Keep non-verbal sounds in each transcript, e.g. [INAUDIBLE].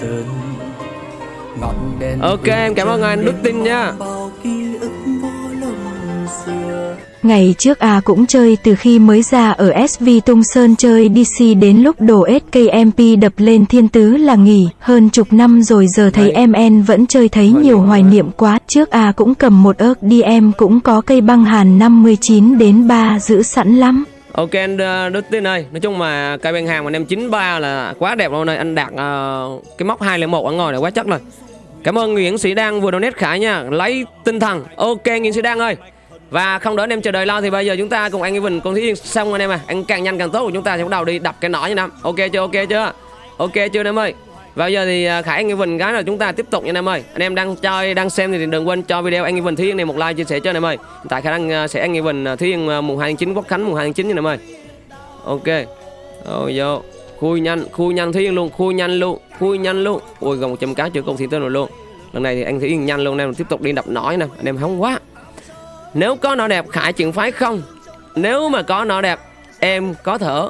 sơn ngọn đèn Ok, em cảm ơn anh Đức Tin nha. Ngày trước A cũng chơi từ khi mới ra ở SV Tung Sơn chơi DC đến lúc đổ SKMP đập lên thiên tứ là nghỉ, hơn chục năm rồi giờ thấy Đấy. MN vẫn chơi thấy Hoài nhiều hoài niệm quá. Trước A cũng cầm một ớt đi em cũng có cây băng hàn 59 đến 3 giữ sẵn lắm. Ok anh ờ, Đức Tin ơi. Nói chung mà cây bên hàng mà em 93 là quá đẹp luôn này, Anh đạt uh, ờ, cái móc 201 ở ngồi này quá chắc rồi. Cảm ơn Nguyễn Sĩ Đăng vừa donate Khải nha. Lấy tinh thần. Ok Nguyễn Sĩ Đăng ơi. Và không đỡ anh em chờ đợi lâu thì bây giờ chúng ta cùng anh Evan con Thí Yên xong anh em à. Anh càng nhanh càng tốt của chúng ta sẽ bắt đầu đi đập cái nỏ như năm Ok chưa ok chưa? Ok chưa anh em ơi? Và bây giờ thì à, Khải anh Evan cái là chúng ta tiếp tục nha anh em ơi. Anh em đang chơi đang xem thì đừng quên cho video anh Evan Thí Yên này một like chia sẻ cho anh em ơi. Hiện tại khả năng à, sẽ anh Evan à, Yên à, mùng 2 tháng 9 Quốc Khánh mùng 2 tháng 9 nha anh em ơi. Ok. Rồi vô. Khui nhanh Khui nhanh Thúy Yên luôn Khui nhanh luôn Khui nhanh luôn. Ui gần 100 cá chưa công thị tới rồi luôn. Lần này thì anh Thúy Yên nhanh luôn Anh em tiếp tục đi đập nổi nè. Anh em hóng quá. Nếu có nó đẹp Khải chuyện phái không? Nếu mà có nó đẹp Em có thở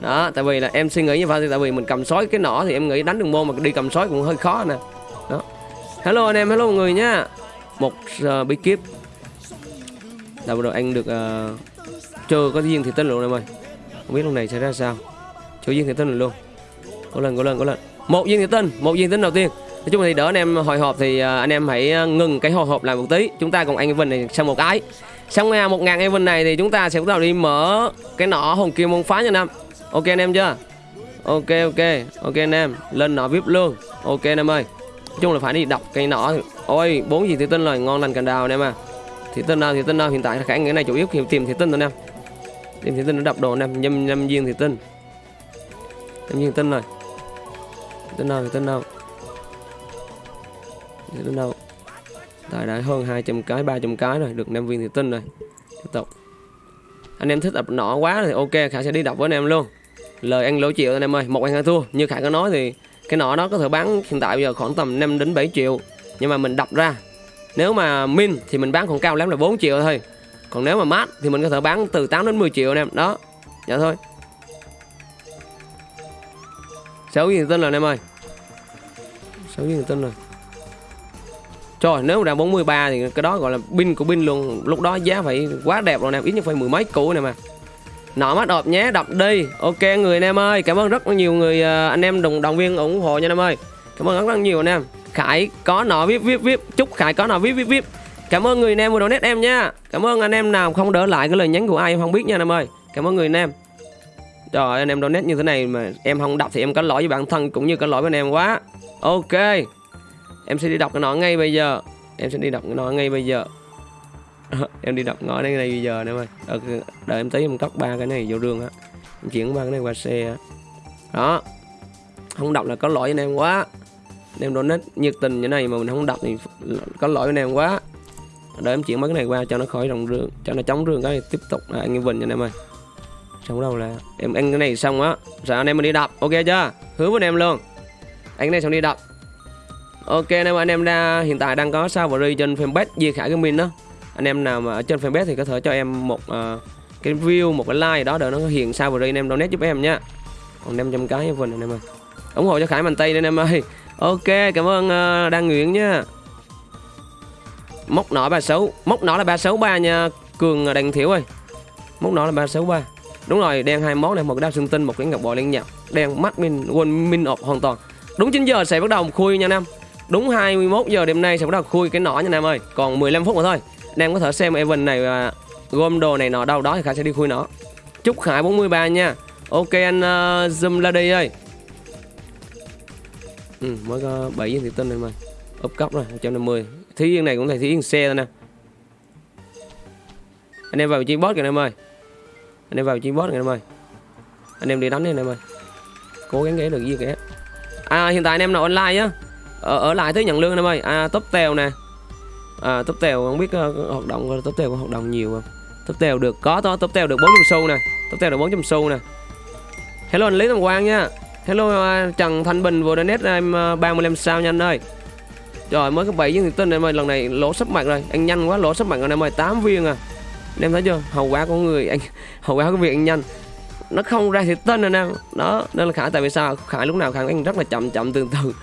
đó tại vì là em suy nghĩ như vậy thì tại vì mình cầm sói cái nỏ thì em nghĩ đánh đường môn mà đi cầm sói cũng hơi khó nè. Đó. Hello anh em hello mọi người nhá một uh, bí kíp là vừa rồi anh được uh, chưa có duyên thì tên luôn em ơi. Không biết lúc này sẽ ra sao. Chưa duyên thì tên luôn. Có lần có lần có lần một viên thì tên một viên tính đầu tiên. Nói chung thì đỡ anh em hồi hộp thì uh, anh em hãy ờ, ngừng cái hồi hộp lại một tí. Chúng ta cùng anh Evan này sang một cái. Xong à, một ngàn Evan này thì chúng ta sẽ bắt đầu đi mở cái nỏ hồn kim môn phá nha năm ok anh em chưa ok ok ok anh em lên nọ vip luôn ok anh em ơi nói chung là phải đi đọc cây nọ. ôi bốn gì thì tin rồi ngon lành cành đào anh em à thì tin nào thì tin nào hiện tại khả nghĩa này chủ yếu tìm tìm thì tin thôi anh em tìm thì tin nó đọc đồ anh em nhâm nhâm viên thì tin. nhâm viên tin rồi Tin nào thì tin nào thì tin nào tại đã hơn 200 cái 300 cái rồi được 5 viên thì tin rồi tiếp tục anh em thích đập nọ quá thì ok khả sẽ đi đọc với anh em luôn lời ăn lỗ triệu anh em ơi, một ăn hai thua. Như khải có nói thì cái nọ đó có thể bán hiện tại bây giờ khoảng tầm 5 đến 7 triệu. Nhưng mà mình đập ra, nếu mà min thì mình bán còn cao lắm là 4 triệu thôi. Còn nếu mà mát thì mình có thể bán từ 8 đến 10 triệu anh em. Đó dạ thôi. Sáu gì tin rồi anh em ơi. Sáu gì tin rồi. Trời, nếu mà đang 43 thì cái đó gọi là pin của pin luôn. Lúc đó giá phải quá đẹp rồi nè, Ít nhất phải mười mấy củ này mà. Nọ mắt ọp nhé đọc đi. Ok người anh em ơi Cảm ơn rất nhiều người à, anh em đồng, đồng viên ủng hộ nha anh em ơi. Cảm ơn rất, rất nhiều anh em. Khải có nọ vip vip vip. Chúc Khải có nọ vip vip vip. Cảm ơn người anh em vừa donate em nha. Cảm ơn anh em nào không đỡ lại cái lời nhắn của ai em không biết nha anh em ơi. Cảm ơn người anh em. Trời ơi, anh em donate như thế này mà em không đọc thì em có lỗi với bản thân cũng như có lỗi với anh em quá. Ok. Em sẽ đi đọc cái nọ ngay bây giờ. Em sẽ đi đọc cái nọ ngay bây giờ. Ờ, em đi đọc ngõ đây bây giờ nè em ơi. Ờ, đợi, đợi em tí em cất ba cái này vô rương á. Em chuyển ba cái này qua xe á. Đó. Không đọc là có lỗi với anh em quá. Anh em donate nhiệt tình như này mà mình không đọc thì có lỗi với anh em quá. Đợi em chuyển mấy cái này qua cho nó khỏi rồng rương Cho nó chống rương cái này tiếp tục là anh em Vinh nha anh em ơi. Xong đâu là em ăn cái này xong á Rồi anh em mình đi đập ok chưa? Hứa với anh em luôn. Anh cái này xong đi đập. Ok anh em anh em đã hiện tại đang có sao và trên fanpage diệt Khải mình đó anh em nào mà ở trên fanpage thì có thể cho em một uh, cái view một cái like đó để nó hiện sao vào đây anh em donate giúp em nhá. Còn 500 cái vinh anh em ơi. Ủng hộ cho Khải Mạnh Tây anh em ơi. [LAUGHS] Ok cảm ơn ờ, uh, Đăng Nguyễn nha. Móc nỏ 36 móc nỏ là 363 nha Cường Đặng Thiểu ơi. Móc nỏ là 363 đúng rồi đen hai món này một cái đao xương tinh một cái ngọc bội liên nhật đen mắt min quên min ọp hoàn toàn. Đúng 9 giờ sẽ bắt đầu khui nha nam đúng 21 giờ đêm nay sẽ bắt đầu khui cái nỏ nha nam ơi. Còn 15 phút nữa thôi anh em có thể xem event này và gom đồ này nọ đâu đó thì khải sẽ đi khui nó. Chúc khải 43 nha. Ok anh uh, zoom ra đi ơi. Ừ, mới có 7 viên thị tinh này mà. Úp cấp rồi 150 thí viên này cũng là thí viên xe thôi nè. Anh em vào vị trí boss kìa anh em ơi. Anh em vào vị trí boss kìa anh em ơi. Anh em đi đánh đi anh em ơi. Cố gắng ghé được gì kìa à hiện tại anh em nào online á ở, ở lại tới nhận lương anh em ơi. À top tèo nè à top tèo không biết uh, hoạt động top tèo có hoạt động nhiều không? Top tèo được có to top tèo được 400 xu nè. Top tèo được 400 xu nè. Hello anh lý tâm Quang nha. Hello uh, Trần Thanh Bình vừa donate em ờ, uh, 35 sao nhanh ơi. Rồi mới có 7 viên thì tin em ơi lần này lỗ sắp mặt rồi. Anh nhanh quá lỗ sắp mặt rồi em ơi 8 viên à. Anh em thấy chưa? Hậu quả của người anh [LAUGHS] hậu quả của việc anh nhanh. Nó không ra thì tên anh em đó nên là khải tại vì sao? Khải lúc nào khải anh rất là chậm chậm từ từ.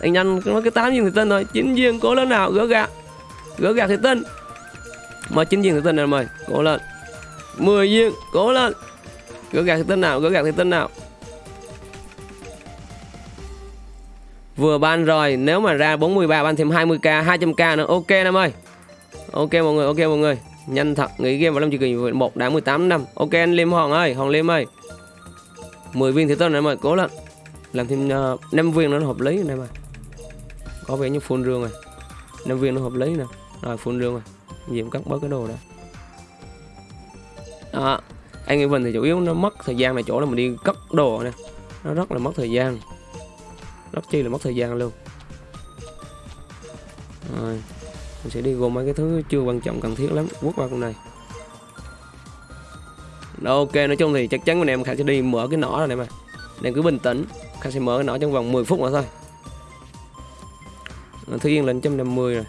Anh nhanh nó cái tám viên thì tên rồi chín viên cố lớn nào gỡ gạt gỡ gạt thủy tinh mà chín viên thủy tinh này mời? Cố lên. 10 viên cố lên. Gỡ gạt thủy tinh nào? Gỡ gạt thủy tinh nào? Vừa ban rồi nếu mà ra 43 ban thêm 20k 200k nữa ok em ơi. Ok mọi người ok mọi người. Nhanh thật nghỉ game vào năm chỉ kỳ một đã 18 năm. Ok anh Liêm Hoàng ơi Hoàng Liêm ơi. 10 viên thì tôi này mời? Cố lên. Làm thêm ờ, uh, 5 viên nữa nó hợp lý này mà có vẻ như full rương rồi. 5 viên nó hợp lý nè rồi phun rương rồi. Diệm cắt bớt cái đồ đó. Đó. Anh em mình thì chủ yếu nó mất thời gian là chỗ là mình đi cất đồ nè. Nó rất là mất thời gian. Rất chi là mất thời gian luôn. Rồi mình sẽ đi gồm mấy cái thứ chưa quan trọng cần thiết lắm. Quất vào con này. Đó, ok nói chung thì chắc chắn anh em khả sẽ đi mở cái nỏ này mà. Nên cứ bình tĩnh. Khả sẽ mở cái nỏ trong vòng 10 phút nữa thôi. Thứ Yên lên 150 rồi.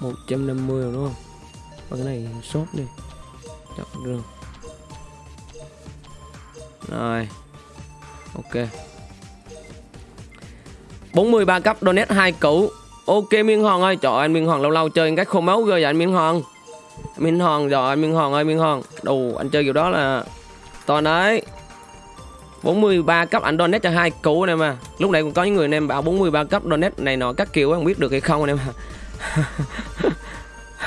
Một trăm năm mươi rồi, đúng không? Và cái này sốt đi. Chọn rương rồi. Ok. 43 cấp, donate 2 củ. Ok, miên hòn ơi. Trời anh miên hòn lâu lâu chơi anh cách khô máu ghê vậy, anh miên hòn miên hòn rồi anh miên hòn ơi, miên hòn đủ anh chơi kiểu đó là toàn đấy. 43 cấp, anh donate cho hai củ này mà. Lúc này cũng có những người anh em bảo 43 cấp, donate này nọ các kiểu, không biết được hay không anh em à?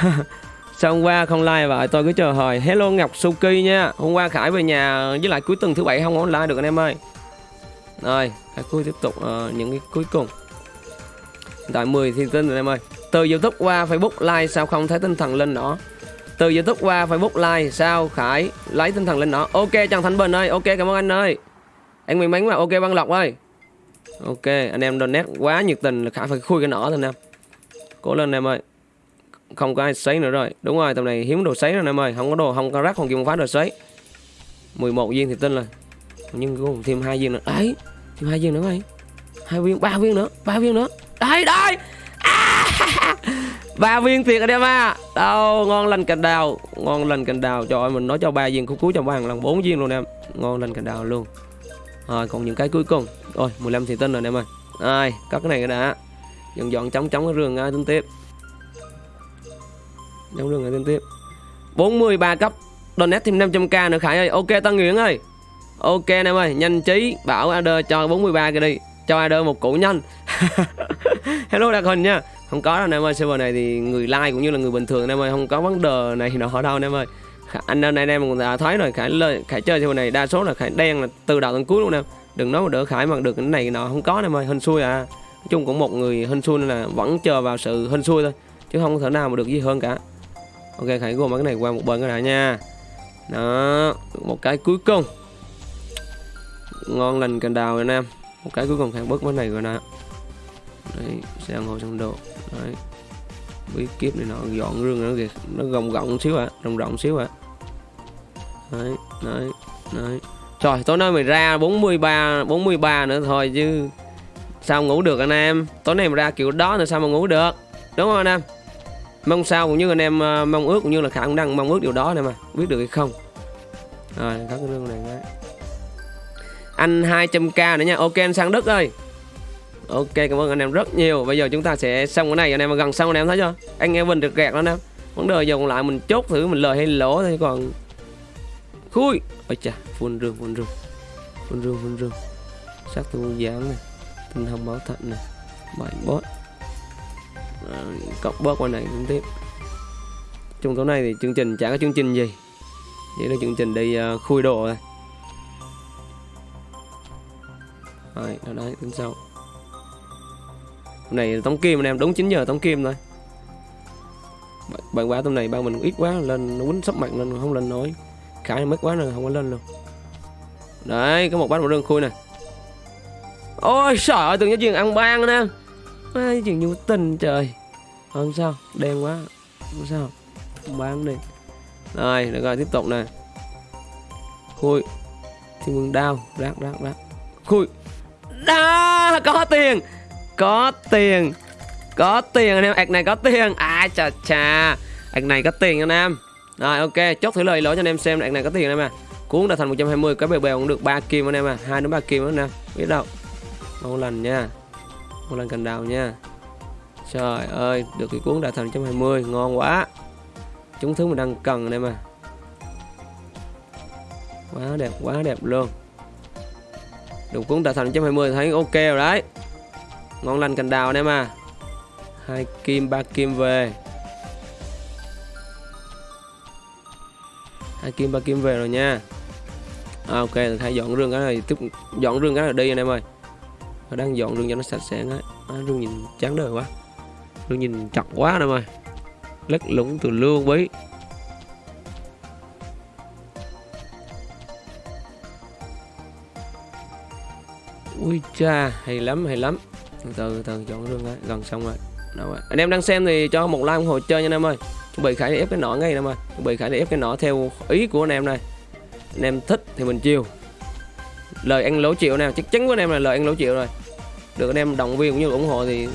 [LAUGHS] Sao hôm qua không like vậy? Tôi cứ chờ hồi. Hello Ngọc Suki nha. Hôm qua Khải về nhà với lại cuối tuần thứ bảy không online được anh em ơi. Rồi Khải cuối tiếp tục uh, những cái cuối cùng. Tại 10 thiên tinh rồi anh em ơi. Từ Youtube qua Facebook like sao không? Thấy tinh thần lên đó Từ Youtube qua Facebook like sao? Khải lấy tinh thần lên đó Ok Trần Thanh Bình ơi. Ok cảm ơn anh ơi. Anh may mắn mà. Ok Văn Lộc ơi. Ok anh em donate quá nhiệt tình là Khải phải khui cái nỏ thôi anh em. Cố lên anh em ơi không có ai sấy nữa rồi. Đúng rồi, tầm này hiếm đồ sấy rồi em ơi. Không có đồ, không có rác, không kim phát đồ sấy. 11 viên thì tin rồi. Nhưng cũng thêm hai viên nữa. Đấy, thêm hai viên nữa mày. Hai viên, ba viên nữa, ba viên nữa. Đây đây! À! [LAUGHS] Ba viên thiệt rồi em à đâu, ngon lành cành đào. Ngon lành cành đào. Trời ơi, mình nói cho ba viên cuối cuối cho ba lần, bốn viên luôn em. Ngon lành cành đào luôn. Rồi, còn những cái cuối cùng. Rồi 15 thì tin rồi em ơi. Ai, cắt cái này đã. Dọn dọn chống chống cái rừng, ai tính tiếp? Giống đường liên tiếp. 43 cấp Donate thêm 500k nữa, Khải ơi. Ok, Tân Nguyễn ơi. Ok, anh em ơi, Nhanh trí, Bảo AD cho 43 cái đi. Cho AD một củ nhanh. [LAUGHS] Hello, Đạt Hình nha. Không có đâu, anh em ơi. Server này thì người like cũng như là người bình thường, anh em ơi. Không có vấn đề này nọ đâu, anh em ơi. Anh anh em cũng đã thấy rồi. Khải lời Khải chơi server này đa số là Khải đen là từ đầu đến cuối luôn em. Đừng nói mà đỡ Khải mà được cái này nọ. Không có em ơi. Hên xui à. Nói chung cũng một người hên xui nên là vẫn chờ vào sự hên xui thôi, Chứ không thể nào mà được gì hơn cả ok khải gom mấy cái này qua một bên cái đã nha. Đó một cái cuối cùng. Ngon lành cành đào anh em một cái cuối cùng khải bớt cái này rồi nè. Đấy sang hồ sang đồ. Đấy. Bí kiếp này nó dọn rương nó kìa. Nó gồng gọng xíu ạ à, rộng rộng xíu ạ à. đấy đấy đấy. Trời tối nay mày ra 43 43 nữa thôi chứ sao ngủ được anh em? Tối nay mà ra kiểu đó thì sao mà ngủ được? Đúng không anh em? Mong sao cũng như anh em à, mong ước cũng như là khả năng mong ước điều đó này mà. Biết được hay không? Rồi, có cái lương này đấy. anh 200k nữa nha. Ok, anh sang đức ơi. Ok, cảm ơn anh em rất nhiều. Bây giờ chúng ta sẽ xong cái này. Anh em gần xong anh em thấy chưa? Anh em mình được gạt đó. Anh em vấn đề giờ còn lại mình chốt thử mình lời hay lỗ thôi còn khui! Ôi chà, phun rương phun rương. Phun rương phun rương. Sát tu dáng này. Tinh thông báo thận này. Bảy boss à, cộng bớt qua này cũng tiếp. Trong tối nay thì chương trình chả có chương trình gì. Chỉ là chương trình đi uh, khui đồ thôi. Rồi đó đấy tính sau. Hôm nay tống kim anh em đúng 9 giờ tống kim thôi. Bạn quá tôm này ba mình ít quá lên nó quýnh sắp mặt lên không lên nổi. Khải mất quá rồi không có lên luôn. Đấy có một bát một đơn khui nè. ôi sợ từng giáo chuyện ăn ban nè ai chuyện nhu tình trời. Không sao, đen quá. Không sao bán đi. Rồi, được rồi, tiếp tục nè. Khui. Thiên vương đao rác rác rác. Khui. Đó có tiền. Có tiền. Có tiền anh em, ạc này có tiền. À chà chà. Ạc này có tiền anh em. Rồi, ok, chốt thử lời lỗi cho anh em xem ạc này có tiền em à. Cuốn đã thành 120 cái bèo bèo cũng được 3 kim anh em à. Hai đến ba kim anh em. Biết đâu. Ngon lành nha một lần cành đào nha. Trời ơi được cái cuốn đã thành 120 ngon quá. Chúng thứ mình đang cần đây mà. Quá đẹp quá đẹp luôn. Được cuốn đã thành 120 thấy ok rồi đấy. Ngon lành cành đào đây mà. Hai kim ba kim về. Hai kim ba kim về rồi nha. À, ok thay dọn rương cái này tiếp dọn rương cái này đi anh em ơi. Họ đang dọn rừng cho nó sạch sẽ đấy à, Rừng nhìn chán đời quá. Rừng nhìn chặt quá anh em ơi lất lũng từ lương bí. Ui cha hay lắm hay lắm. Từ từ chọn dọn đấy, gần xong rồi. Đâu rồi anh em đang xem thì cho một like ủng hộ chơi nha anh em ơi. Chuẩn bị khải để ép cái nỏ ngay anh em ơi chuẩn bị khải để ép cái nỏ theo ý của anh em này. Anh em thích thì mình chiều. Lời ăn lỗ chịu nào chắc chắn của anh em là lời ăn lỗ chịu rồi được anh em động viên cũng như ủng hộ thì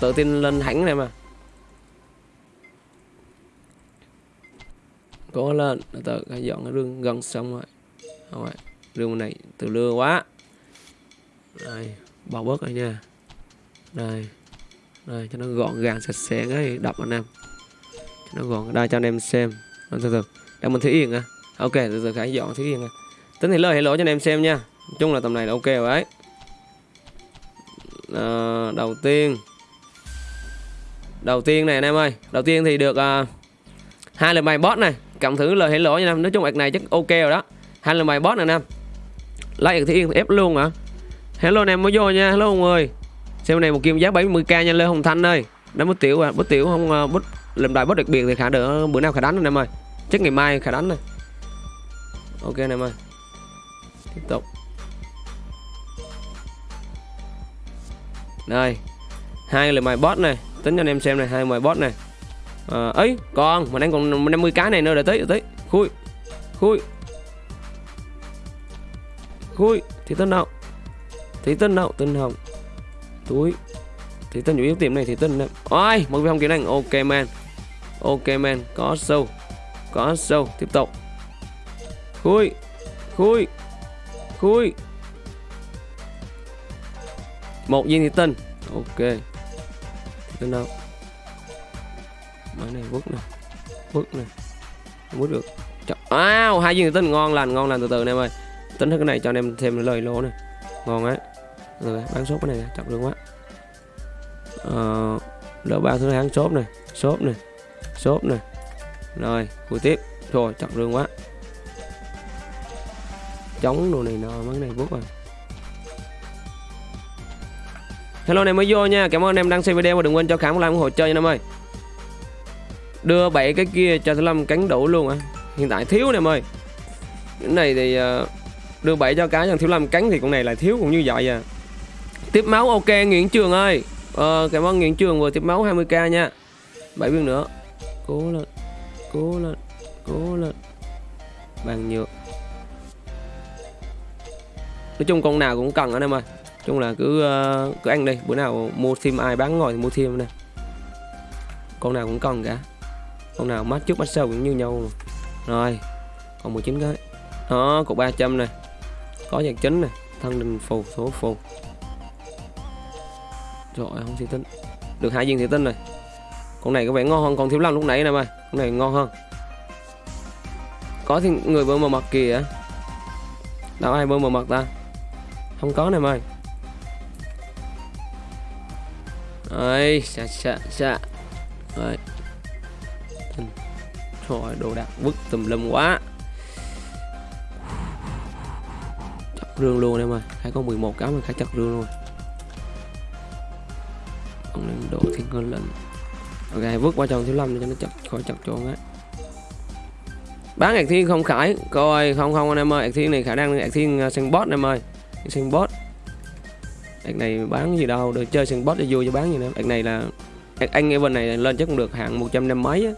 tự tin lên hẳn anh em à. Cố lên từ từ cái dọn cái rương gần xong rồi. Không rồi rương này từ lưa quá. Đây bỏ bớt rồi nha. Đây đây, cho nó gọn gàng sạch sẽ cái đập anh em. Cho nó gọn, đây cho anh em xem. Từ từ đang mình thủy yên à. Ok, từ từ, khải dọn thủy yên à. Tính thì lời hay lỗi cho anh em xem nha. Nói chung là tầm này là ok rồi đấy à, đầu tiên. Đầu tiên này anh em ơi đầu tiên thì được uh, hai lần bài boss này cộng thử lời hãy lỗi nha em. Nói chung ạc này chắc ok rồi đó. Hai lần bài boss này anh em. Like thì yên ép luôn hả? Hello anh em mới vô nha. Hello mọi người. Xem này một kim giá 70k nha lê hồng thanh ơi. Đánh bút tiểu à bút tiểu không uh, bút lần đại bút đặc biệt thì khả đỡ bữa nào khả đánh anh em ơi. Chắc ngày mai khả đánh này. Ok anh em ơi. Tiếp tục. Đây hai lời mài bot này tính cho anh em xem này hai mài bot này. À, ấy còn mình đang còn 50 cái này nữa để tới để tới. Khui khui khui thì tên nào? Thì tên nào? Tên hồng. Túi. Thì tên chủ yếu tiệm này thì tên này ôi một viên hồng kiểu này ok man. Ok man có sâu có sâu tiếp tục. Khui khui khui một viên thịt tinh ok. Thị tinh đâu? Máy này vứt này vứt này không vứt được. Wow, hai viên thịt tinh ngon lành ngon lành từ từ anh em ơi. Tính cái này cho anh em thêm lời lỗ này ngon ấy. Rồi bán sốt cái này chậm được quá. Ờ, đỡ ba thứ tháng sốt này sốt này sốt này rồi cuối tiếp. Rồi chậm rương quá. Chống đồ này nọ mấy này vứt rồi à. Hello anh em mới vô nha. Cảm ơn anh em đang xem video và đừng quên cho khám một like ủng hộ chơi nha em ơi. Đưa bảy cái kia cho thứ lâm cánh đủ luôn à hiện tại thiếu nè em ơi. Cái này thì ờ, đưa bảy cho cá cho thiếu lâm cánh thì con này lại thiếu cũng như vậy à. Tiếp máu ok nguyễn trường ơi. Ờ, cảm ơn nguyễn trường vừa tiếp máu 20k nha. Bảy viên nữa. Cố lên cố lên cố lên. Bàn nhựa nói chung con nào cũng cần anh em ơi chung là cứ ờ, cứ ăn đi bữa nào mua sim ai bán ngồi thì mua thêm nè con nào cũng cần cả. Con nào mắt trước mắt sau cũng như nhau. Mà. rồi, còn 19 cái. Đó cục 300 này. Có nhạc chính này, thân đình phù, số phù. Rồi, không thị tính được hai viên thủy tinh này con này có vẻ ngon hơn con thiếu lâm lúc nãy nè mày. Con này ngon hơn. Có thì người bơm mờ mặt kìa. Đâu ai bơm mờ mặt ta? Không có nè mày. Ấy xạ xạ xạ Đấy Trời đồ đạc vứt tùm lum quá. Chặt rương luôn em ơi. Hay có 11 cái mà khá chặt rương luôn. Ông lên độ thiên ngân lệnh, Ok, vứt qua trong thiếu lâm cho nó chặt khỏi chặt tròn á. Bán ạc thiên không khải. Coi, không không anh em ơi. Ạc thiên này khả năng ạc thiên à, sân bot em ơi. Sang bot Ạc này bán gì đâu, được chơi sân boss cho vui cho bán gì nữa. Ạc này là anh nghe bên này lên chắc cũng được hạng 100 năm mấy á.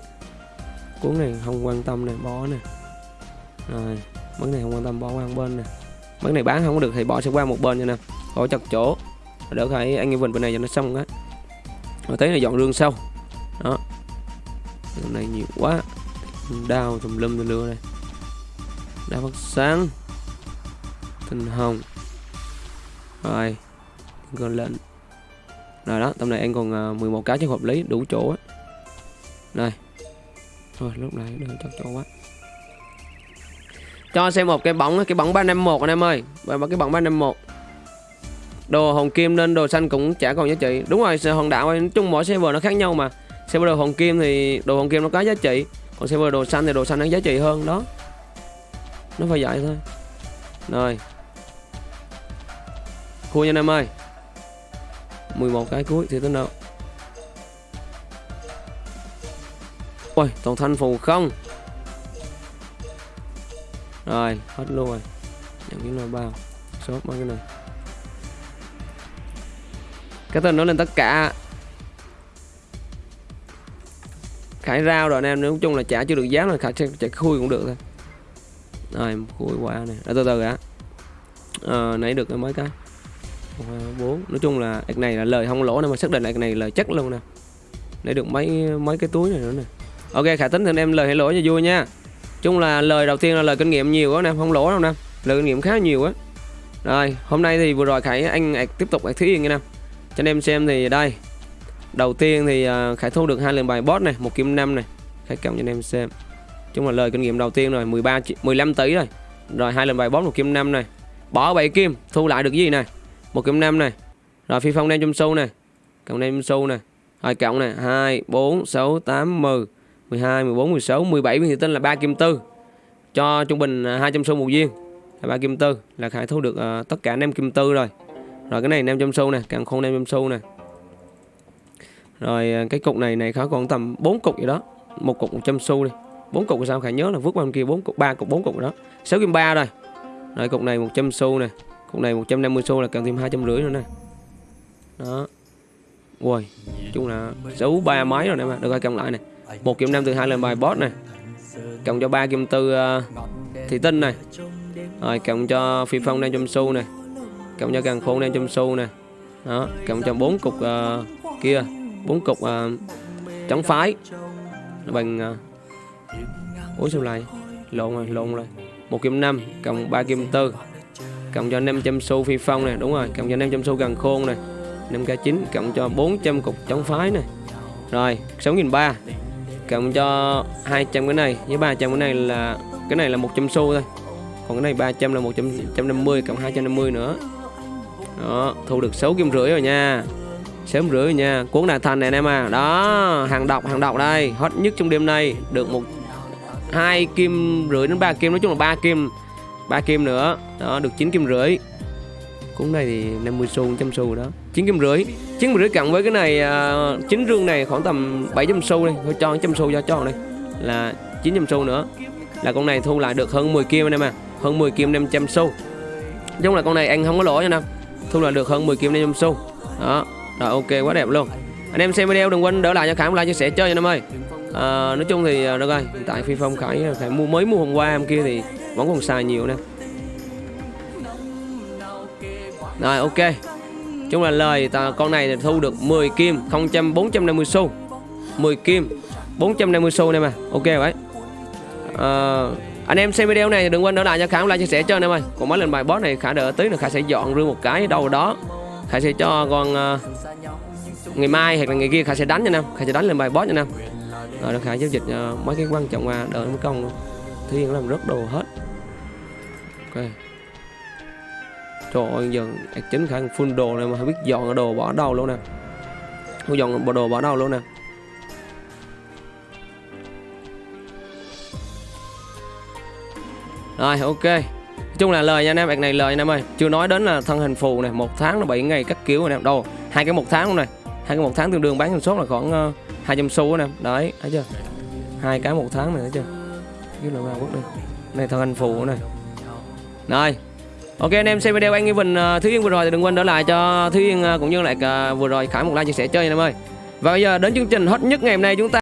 Cuốn này không quan tâm này, bỏ nè. Rồi, món này không quan tâm bỏ qua một bên nè. Món này bán không có được thì bỏ sẽ qua một bên cho nè. bỏ chặt chỗ. Đỡ phải anh Evan bên này cho nó xong á. Rồi thấy là dọn rương sâu. Đó. Điều này nhiều quá. đau tùm lum tùm lưa này đau phát sáng tinh hồng rồi còn lên. Rồi đó tầm này em còn à, 11 cái chứ hợp lý đủ chỗ á. Này. Thôi lúc này đừng chắc chỗ quá. Cho xem một cái bóng cái bóng 351 anh em ơi. Và cái bóng 351 đồ hồng kim nên đồ xanh cũng chả còn giá trị. Đúng rồi hòn đảo nói chung mỗi server nó khác nhau mà. Server đồ hồng kim thì đồ hồng kim nó có giá trị. Còn server đồ xanh thì đồ xanh nó giá trị hơn đó. Nó phải vậy thôi. Rồi. Khui nha anh em ơi. 11 cái cuối thì tính đâu? Ôi toàn thanh phù không? Rồi hết luôn rồi. Nhận cái nồi bao? Shop mấy cái này? Cái tên nó lên tất cả. Khải rau rồi anh em nói chung là trả chưa được giá là Khải sẽ chạy khui cũng được thôi. Rồi khui qua này. À, từ từ đã. À, Nãy được cái mấy cái? Bốn. Nói chung là cái này là lời không lỗ nên mà xác định là cái này lời chắc luôn nè. Để được mấy mấy cái túi này nữa nè. Ok, khả tính thì anh em lời hay lỗ cho vui nha. Chung là lời đầu tiên là lời kinh nghiệm nhiều quá nè, không lỗ đâu nè. Lời kinh nghiệm khá nhiều á rồi, hôm nay thì vừa rồi khải, anh tiếp tục Ảch thí yên nha nè. Cho anh em xem thì đây. Đầu tiên thì à, khải thu được hai lần bài boss này một kim năm này khải cộng cho anh em xem. Chung là lời kinh nghiệm đầu tiên rồi 13 15 tỷ rồi. Rồi hai lần bài boss một kim năm này bỏ bảy kim, thu lại được gì này một kim năm này. Rồi phi phong đem chung sâu này. Cộng đem sâu này. Rồi cộng này 2 4 6 8 10 12 14 16 17 viên thủy tinh là 3 kim tư. Cho trung bình à, hai 200 xu một viên. Là 3 kim tư. Là khải thu được uh, tất cả năm kim tư rồi. Rồi cái này nem trong xu này càng khôn nem trong xu này. Rồi à, cái cục này này khá còn tầm 4 cục gì đó. Một cục 100 xu đi. Bốn cục sao khải nhớ là vứt qua bên kia bốn cục ba cục bốn cục đó. 6 kim ba rồi. Rồi cục này 100 xu này con này 150 xu là cần thêm hai trăm rưỡi nữa nè. Đó. Ui chung là xấu ba máy rồi nè mà được rồi cầm lại này. Một kiếm năm từ hai lần bài boss này. Cộng cho ba kim tư uh, ờ, thị tinh này. Rồi cộng cho phi phong đang trong xu này. Cộng cho càng khôn đang trong xu này. Đó cộng cho bốn cục uh, kia bốn cục uh, trắng phái. Bằng uh, ủa sao lại? Lộn rồi lộn rồi. Một kim năm cộng ba kim tư cộng cho 500 xu phi phong này đúng rồi, cộng cho 500 xu gần khôn này 5k9 cộng cho 400 cục chống phái này rồi 6.300 cộng cho 200 cái này, với 300 cái này là, cái này là 100 xu thôi. Còn cái này 300 là 150 cộng 250 nữa. Đó, thu được 6 kim rưỡi rồi nha sớm rưỡi rồi nha. Cuốn đạt thành này anh em à. Đó, hàng độc hàng độc đây. Hot nhất trong đêm nay, được một, hai kim rưỡi đến 3 kim, nói chung là 3 kim ba kim nữa. Đó được 9 kim rưỡi. Cuốn này thì 50 xu 100 xu đó. 9 kim rưỡi. 9 kim rưỡi cộng với cái này à, uh, 9 rương này khoảng tầm 700 xu đi. Thôi cho 100 xu cho cho đây là 900 xu nữa. Là con này thu lại được hơn 10 kim anh em à. Hơn 10 kim 500 xu. Nói chung là con này anh không có lỗ nha nam thu lại được hơn 10 kim 500 xu. Đó. Rồi ok quá đẹp luôn. Anh em xem video đừng quên đỡ lại cho khải like chia sẻ chơi nha em ơi à, nói chung thì ờ, được rồi hiện tại phi phong khải ờ, khải mua mới mua hôm qua em kia thì vẫn còn xài nhiều nè. Rồi ok. Chung là lời ta, con này thì thu được 10 kim 0 450 xu. 10 kim 450 xu này mà. Ok vậy. À, anh em xem video này đừng quên đỡ lại cho khả like chia sẻ cho anh em ơi. Còn mấy lần bài boss này khả đỡ tí nữa khả sẽ dọn rương một cái đâu đó. Khả sẽ cho con uh, ngày mai hoặc là ngày kia khả sẽ đánh cho anh em. Khả sẽ đánh lên bài boss cho anh em rồi nó khả giao dịch uh, mấy cái quan trọng qua đợi mấy công thiên làm rất đồ hết. Ok. Trời ơi giờ chính khả full đồ này mà không biết dọn đồ bỏ đâu luôn nè. Không dọn bộ đồ bỏ đâu luôn nè. Rồi ok. Nói chung là lời nha anh em bạn này lời anh em ơi. Chưa nói đến là thân hình phù này một tháng là 7 ngày cắt kiểu anh em đâu hai cái một tháng luôn này hai cái một tháng tương đương bán sản số là khoảng uh, 200 xu nè. Đấy thấy chưa? Hai cái một tháng này thấy chưa? Dưới là ba quốc đi. Này thân anh phụ này rồi ok anh em xem video anh Evan uh, Thúy Yên vừa rồi thì đừng quên đỡ lại cho Thúy Yên uh, cũng như lại uh, vừa rồi Khải một like chia sẻ chơi anh em ơi. Và bây giờ đến chương trình hot nhất ngày hôm nay chúng ta